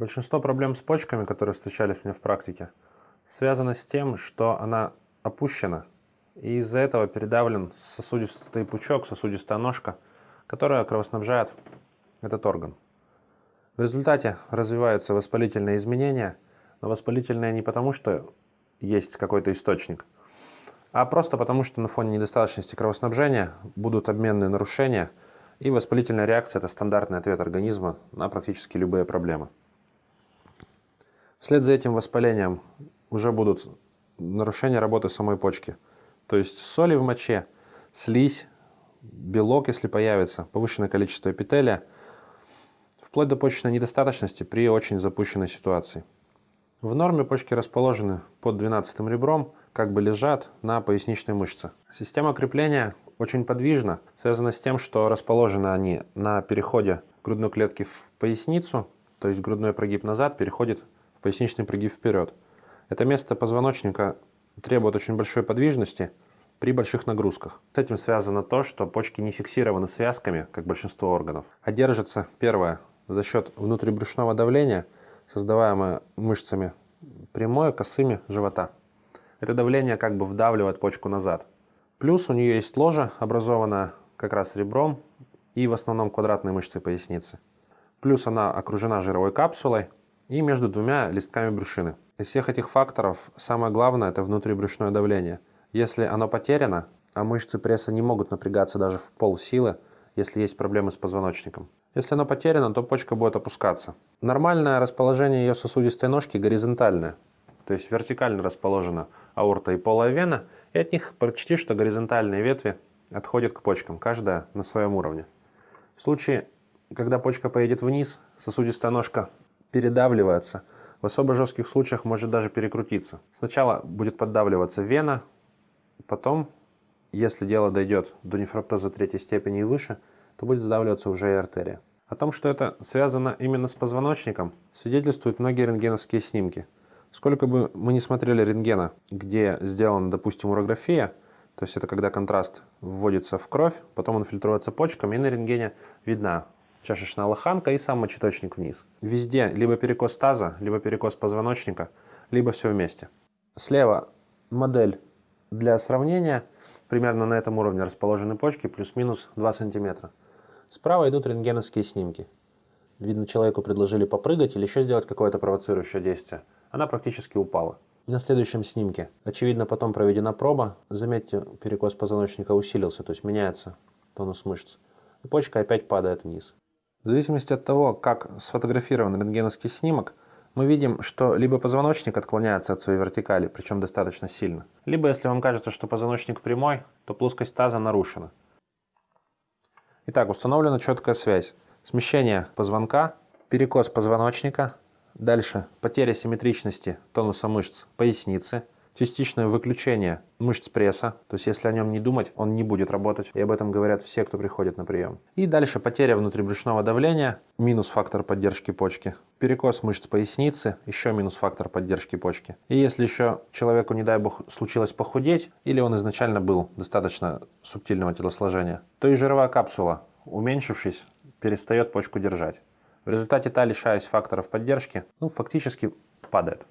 Большинство проблем с почками, которые встречались мне в практике, связано с тем, что она опущена, и из-за этого передавлен сосудистый пучок, сосудистая ножка, которая кровоснабжает этот орган. В результате развиваются воспалительные изменения, но воспалительные не потому, что есть какой-то источник, а просто потому, что на фоне недостаточности кровоснабжения будут обменные нарушения, и воспалительная реакция – это стандартный ответ организма на практически любые проблемы. Вслед за этим воспалением уже будут нарушения работы самой почки. То есть соли в моче, слизь, белок, если появится, повышенное количество эпителия, вплоть до почечной недостаточности при очень запущенной ситуации. В норме почки расположены под 12 ребром, как бы лежат на поясничной мышце. Система крепления очень подвижна, связана с тем, что расположены они на переходе грудной клетки в поясницу, то есть грудной прогиб назад переходит поясничный прогиб вперед. Это место позвоночника требует очень большой подвижности при больших нагрузках. С этим связано то, что почки не фиксированы связками, как большинство органов, а держатся, первое, за счет внутрибрюшного давления, создаваемое мышцами прямое, косыми живота. Это давление как бы вдавливает почку назад. Плюс у нее есть ложа, образованная как раз ребром и в основном квадратной мышцей поясницы. Плюс она окружена жировой капсулой, и между двумя листками брюшины. Из всех этих факторов самое главное – это внутрибрюшное давление. Если оно потеряно, а мышцы пресса не могут напрягаться даже в полсилы, если есть проблемы с позвоночником. Если оно потеряно, то почка будет опускаться. Нормальное расположение ее сосудистой ножки горизонтальное, то есть вертикально расположена аорта и полая вена, и от них почти что горизонтальные ветви отходят к почкам, каждая на своем уровне. В случае, когда почка поедет вниз, сосудистая ножка передавливается. В особо жестких случаях может даже перекрутиться. Сначала будет поддавливаться вена, потом, если дело дойдет до нефроптоза третьей степени и выше, то будет сдавливаться уже и артерия. О том, что это связано именно с позвоночником, свидетельствуют многие рентгеновские снимки. Сколько бы мы не смотрели рентгена, где сделана, допустим, урография, то есть это когда контраст вводится в кровь, потом он фильтруется почками, и на рентгене видна чашечная лоханка и сам мочеточник вниз. Везде либо перекос таза, либо перекос позвоночника, либо все вместе. Слева модель для сравнения. Примерно на этом уровне расположены почки, плюс-минус 2 см. Справа идут рентгеновские снимки. Видно, человеку предложили попрыгать или еще сделать какое-то провоцирующее действие. Она практически упала. На следующем снимке, очевидно, потом проведена проба. Заметьте, перекос позвоночника усилился, то есть меняется тонус мышц. И почка опять падает вниз. В зависимости от того, как сфотографирован рентгеновский снимок, мы видим, что либо позвоночник отклоняется от своей вертикали, причем достаточно сильно, либо если вам кажется, что позвоночник прямой, то плоскость таза нарушена. Итак, установлена четкая связь. Смещение позвонка, перекос позвоночника, дальше потеря симметричности тонуса мышц поясницы – частичное выключение мышц пресса, то есть если о нем не думать, он не будет работать, и об этом говорят все, кто приходит на прием. И дальше потеря внутрибрюшного давления, минус фактор поддержки почки, перекос мышц поясницы, еще минус фактор поддержки почки. И если еще человеку, не дай бог, случилось похудеть, или он изначально был достаточно субтильного телосложения, то и жировая капсула, уменьшившись, перестает почку держать. В результате та, лишаясь факторов поддержки, ну, фактически падает.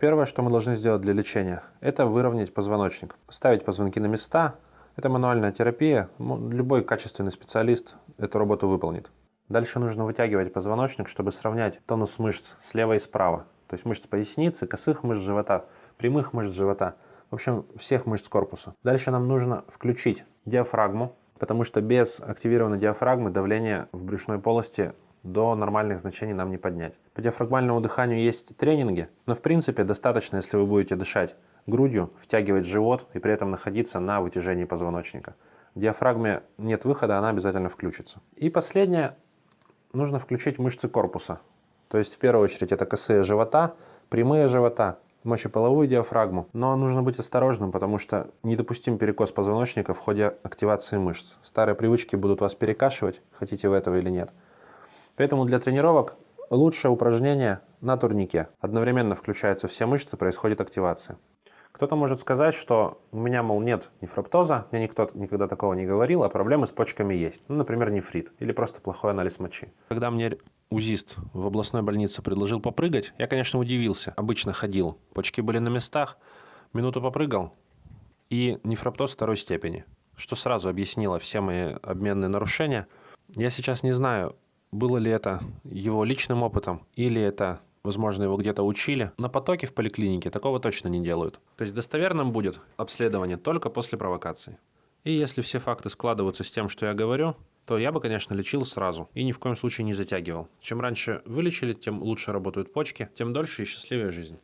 Первое, что мы должны сделать для лечения, это выровнять позвоночник. Поставить позвонки на места. Это мануальная терапия. Любой качественный специалист эту работу выполнит. Дальше нужно вытягивать позвоночник, чтобы сравнять тонус мышц слева и справа. То есть мышц поясницы, косых мышц живота, прямых мышц живота. В общем, всех мышц корпуса. Дальше нам нужно включить диафрагму, потому что без активированной диафрагмы давление в брюшной полости до нормальных значений нам не поднять. По диафрагмальному дыханию есть тренинги, но в принципе достаточно, если вы будете дышать грудью, втягивать живот и при этом находиться на вытяжении позвоночника. В диафрагме нет выхода, она обязательно включится. И последнее, нужно включить мышцы корпуса. То есть в первую очередь это косые живота, прямые живота, мочеполовую диафрагму. Но нужно быть осторожным, потому что недопустим перекос позвоночника в ходе активации мышц. Старые привычки будут вас перекашивать, хотите вы этого или нет. Поэтому для тренировок лучшее упражнение на турнике. Одновременно включаются все мышцы, происходит активация. Кто-то может сказать, что у меня, мол, нет нефроптоза, мне никто никогда такого не говорил, а проблемы с почками есть. Ну, например, нефрит или просто плохой анализ мочи. Когда мне УЗИст в областной больнице предложил попрыгать, я, конечно, удивился. Обычно ходил, почки были на местах, минуту попрыгал, и нефроптоз второй степени, что сразу объяснило все мои обменные нарушения. Я сейчас не знаю, было ли это его личным опытом или это возможно, его где-то учили. На потоке в поликлинике такого точно не делают. То есть достоверным будет обследование только после провокации. И если все факты складываются с тем, что я говорю, то я бы, конечно, лечил сразу и ни в коем случае не затягивал. Чем раньше вылечили, тем лучше работают почки, тем дольше и счастливее жизнь.